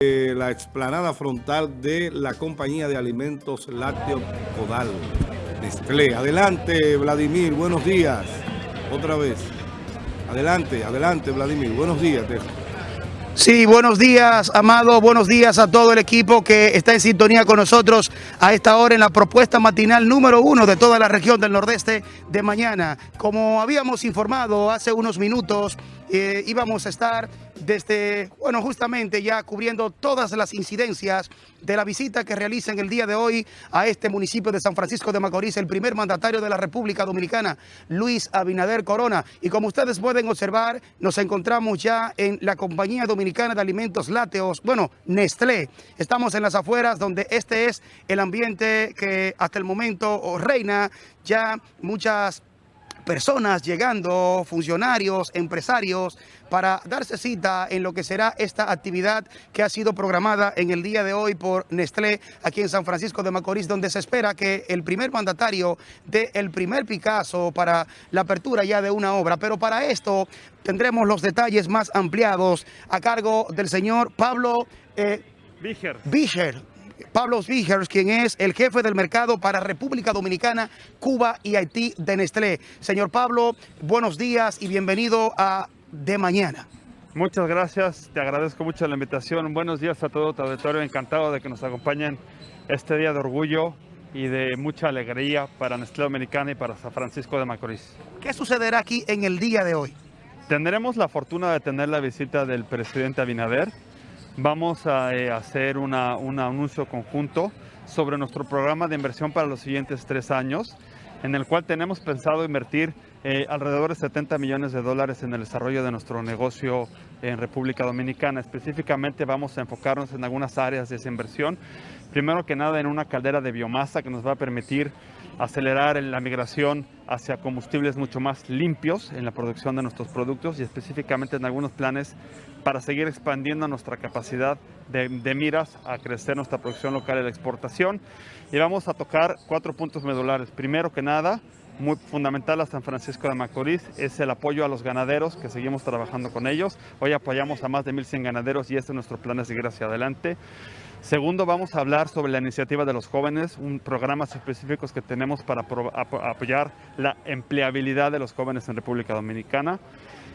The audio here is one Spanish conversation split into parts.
La explanada frontal de la compañía de alimentos lácteos Codal, Nestlé. Adelante, Vladimir, buenos días. Otra vez. Adelante, adelante, Vladimir. Buenos días. Sí, buenos días, Amado. Buenos días a todo el equipo que está en sintonía con nosotros a esta hora en la propuesta matinal número uno de toda la región del Nordeste de mañana. Como habíamos informado hace unos minutos, eh, íbamos a estar desde, bueno, justamente ya cubriendo todas las incidencias de la visita que realiza en el día de hoy a este municipio de San Francisco de Macorís, el primer mandatario de la República Dominicana, Luis Abinader Corona. Y como ustedes pueden observar, nos encontramos ya en la Compañía Dominicana de Alimentos Lácteos, bueno, Nestlé. Estamos en las afueras donde este es el ambiente que hasta el momento reina ya muchas personas llegando, funcionarios, empresarios, para darse cita en lo que será esta actividad que ha sido programada en el día de hoy por Nestlé aquí en San Francisco de Macorís, donde se espera que el primer mandatario dé el primer Picasso para la apertura ya de una obra. Pero para esto tendremos los detalles más ampliados a cargo del señor Pablo... Eh, Pablo Vigers, quien es el jefe del mercado para República Dominicana, Cuba y Haití de Nestlé. Señor Pablo, buenos días y bienvenido a De Mañana. Muchas gracias, te agradezco mucho la invitación. Buenos días a todo tu auditorio, encantado de que nos acompañen este día de orgullo y de mucha alegría para Nestlé Dominicana y para San Francisco de Macorís. ¿Qué sucederá aquí en el día de hoy? Tendremos la fortuna de tener la visita del presidente Abinader, vamos a eh, hacer un anuncio conjunto sobre nuestro programa de inversión para los siguientes tres años, en el cual tenemos pensado invertir eh, alrededor de 70 millones de dólares en el desarrollo de nuestro negocio en República Dominicana. Específicamente vamos a enfocarnos en algunas áreas de esa inversión. Primero que nada en una caldera de biomasa que nos va a permitir acelerar la migración hacia combustibles mucho más limpios en la producción de nuestros productos y específicamente en algunos planes para seguir expandiendo nuestra capacidad de, miras a crecer nuestra producción local y la exportación. Y vamos a tocar cuatro puntos medulares. Primero que nada, muy fundamental a San Francisco de Macorís es el apoyo a los ganaderos, que seguimos trabajando con ellos. Hoy apoyamos a más de 1.100 ganaderos y este es nuestro plan de seguir hacia adelante. Segundo, vamos a hablar sobre la iniciativa de los jóvenes, un programas específicos que tenemos para apoyar la empleabilidad de los jóvenes en República Dominicana.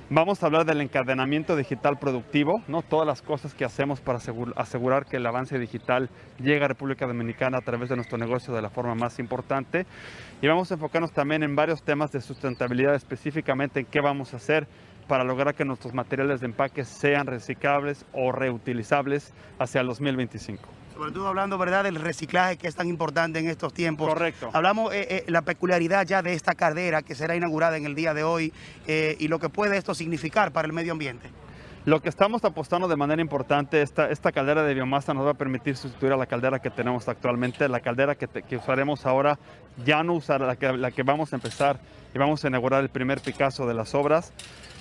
Vamos a hablar del encadenamiento digital productivo, ¿no? todas las cosas que hacemos para asegurar que el avance digital llegue a República Dominicana a través de nuestro negocio de la forma más importante. Y vamos a enfocarnos también en varios temas de sustentabilidad, específicamente en qué vamos a hacer para lograr que nuestros materiales de empaque sean reciclables o reutilizables hacia el 2025. Sobre todo hablando, ¿verdad?, del reciclaje que es tan importante en estos tiempos. Correcto. Hablamos eh, eh, la peculiaridad ya de esta caldera que será inaugurada en el día de hoy eh, y lo que puede esto significar para el medio ambiente. Lo que estamos apostando de manera importante, esta, esta caldera de biomasa nos va a permitir sustituir a la caldera que tenemos actualmente. La caldera que, que usaremos ahora ya no usará la que, la que vamos a empezar y vamos a inaugurar el primer Picasso de las obras.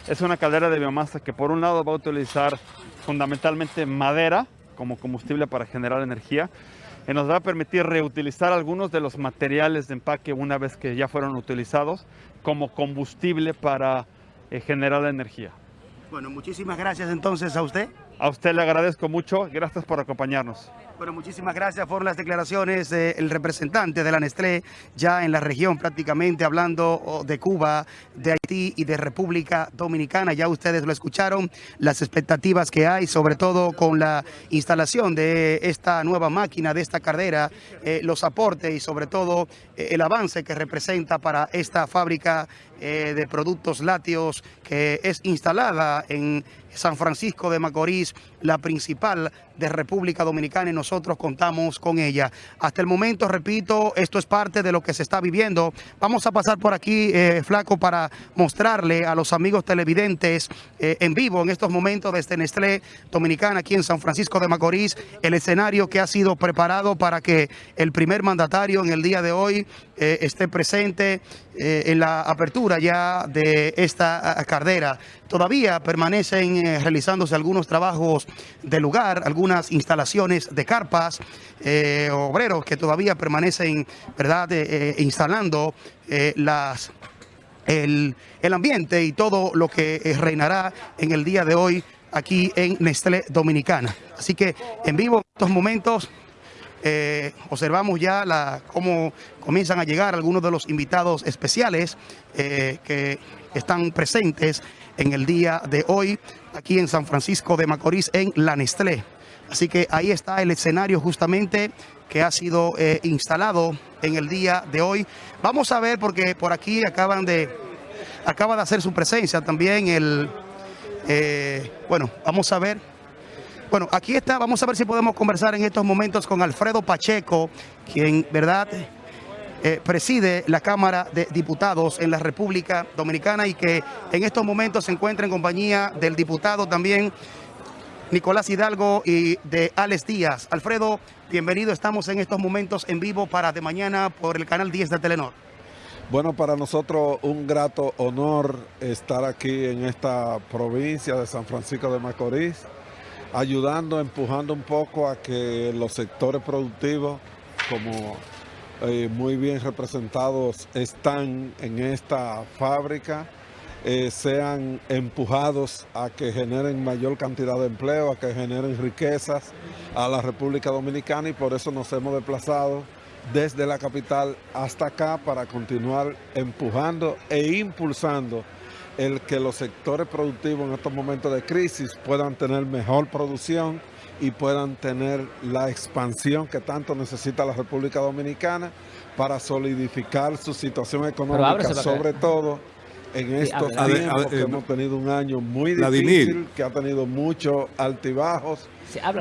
Es una caldera de biomasa que por un lado va a utilizar fundamentalmente madera como combustible para generar energía y nos va a permitir reutilizar algunos de los materiales de empaque una vez que ya fueron utilizados como combustible para eh, generar energía. Bueno, muchísimas gracias entonces a usted. A usted le agradezco mucho, gracias por acompañarnos. Bueno, muchísimas gracias por las declaraciones del representante de la Nestlé ya en la región prácticamente hablando oh, de Cuba, de Haití y de República Dominicana. Ya ustedes lo escucharon, las expectativas que hay, sobre todo con la instalación de esta nueva máquina, de esta carrera, eh, los aportes y sobre todo eh, el avance que representa para esta fábrica eh, de productos lácteos que es instalada en San Francisco de Macorís, la principal de República Dominicana y nosotros contamos con ella. Hasta el momento, repito, esto es parte de lo que se está viviendo. Vamos a pasar por aquí, eh, Flaco, para mostrarle a los amigos televidentes eh, en vivo en estos momentos desde Nestlé Dominicana, aquí en San Francisco de Macorís, el escenario que ha sido preparado para que el primer mandatario en el día de hoy eh, esté presente en la apertura ya de esta cardera. Todavía permanecen realizándose algunos trabajos de lugar, algunas instalaciones de carpas, eh, obreros que todavía permanecen verdad eh, eh, instalando las el, el, ambiente y todo lo que reinará en el día de hoy aquí en Nestlé Dominicana. Así que en vivo en estos momentos observamos ya la, cómo comienzan a llegar algunos de los invitados especiales que están presentes en el día de hoy aquí en San Francisco de Macorís en la Nestlé. Así que ahí está el escenario justamente que ha sido eh, instalado en el día de hoy. Vamos a ver porque por aquí acaban de, acaba de hacer su presencia también el, bueno, vamos a ver bueno, aquí está, vamos a ver si podemos conversar en estos momentos con Alfredo Pacheco, quien, ¿verdad?, eh, preside la Cámara de Diputados en la República Dominicana y que en estos momentos se encuentra en compañía del diputado también Nicolás Hidalgo y de Alex Díaz. Alfredo, bienvenido, estamos en estos momentos en vivo para de mañana por el canal 10 de Telenor. Bueno, para nosotros un grato honor estar aquí en esta provincia de San Francisco de Macorís ayudando, empujando un poco a que los sectores productivos, como eh, muy bien representados están en esta fábrica, eh, sean empujados a que generen mayor cantidad de empleo, a que generen riquezas a la República Dominicana y por eso nos hemos desplazado desde la capital hasta acá para continuar empujando e impulsando el que los sectores productivos en estos momentos de crisis puedan tener mejor producción y puedan tener la expansión que tanto necesita la República Dominicana para solidificar su situación económica, sobre todo en estos tiempos que hemos tenido un año muy difícil, que ha tenido muchos altibajos,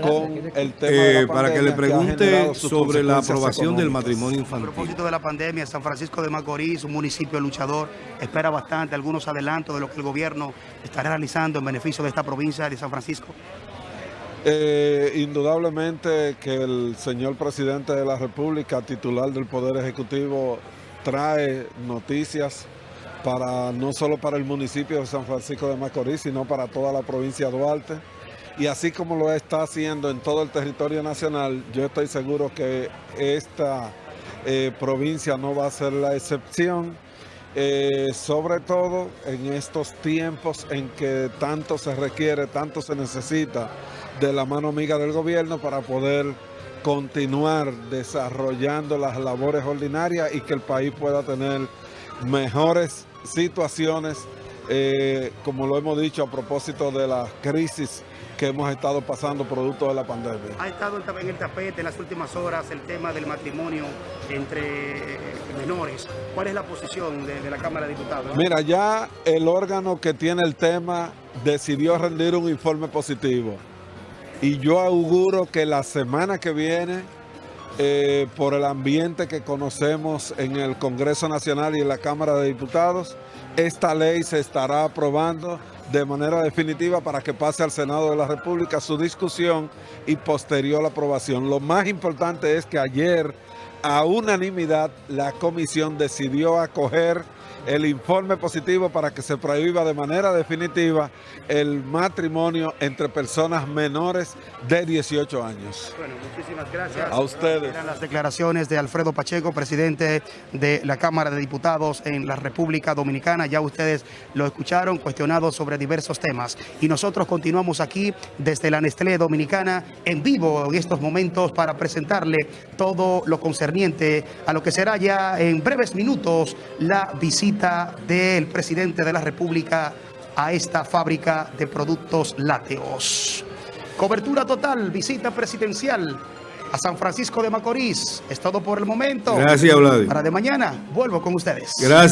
con el tema eh, Para que le pregunte sobre la aprobación del matrimonio infantil. A propósito de la pandemia, San Francisco de Macorís, un municipio luchador, espera bastante algunos adelantos de lo que el gobierno está realizando en beneficio de esta provincia de San Francisco. Eh, indudablemente que el señor presidente de la República, titular del Poder Ejecutivo, trae noticias para no solo para el municipio de San Francisco de Macorís, sino para toda la provincia de Duarte. Y así como lo está haciendo en todo el territorio nacional, yo estoy seguro que esta eh, provincia no va a ser la excepción. Eh, sobre todo en estos tiempos en que tanto se requiere, tanto se necesita de la mano amiga del gobierno para poder continuar desarrollando las labores ordinarias y que el país pueda tener mejores situaciones, eh, como lo hemos dicho a propósito de la crisis que hemos estado pasando producto de la pandemia. Ha estado en el tapete en las últimas horas el tema del matrimonio entre eh, menores. ¿Cuál es la posición de, la Cámara de Diputados? Mira, ya el órgano que tiene el tema decidió rendir un informe positivo. Y yo auguro que la semana que viene eh, por el ambiente que conocemos en el Congreso Nacional y en la Cámara de Diputados, esta ley se estará aprobando de manera definitiva para que pase al Senado de la República su discusión y posterior aprobación. Lo más importante es que ayer, a unanimidad, la comisión decidió acoger el informe positivo para que se prohíba de manera definitiva el matrimonio entre personas menores de 18 años. Bueno, muchísimas gracias. A ustedes. Eran las declaraciones de Alfredo Pacheco, presidente de la Cámara de Diputados en la República Dominicana. Ya ustedes lo escucharon, cuestionado sobre diversos temas. Y nosotros continuamos aquí desde la Nestlé Dominicana en vivo en estos momentos para presentarle todo lo concerniente a lo que será ya en breves minutos la visita del presidente de la República a esta fábrica de productos lácteos. Cobertura total, visita presidencial a San Francisco de Macorís. Es todo por el momento. Gracias, Vlad. Para de mañana, vuelvo con ustedes. Gracias.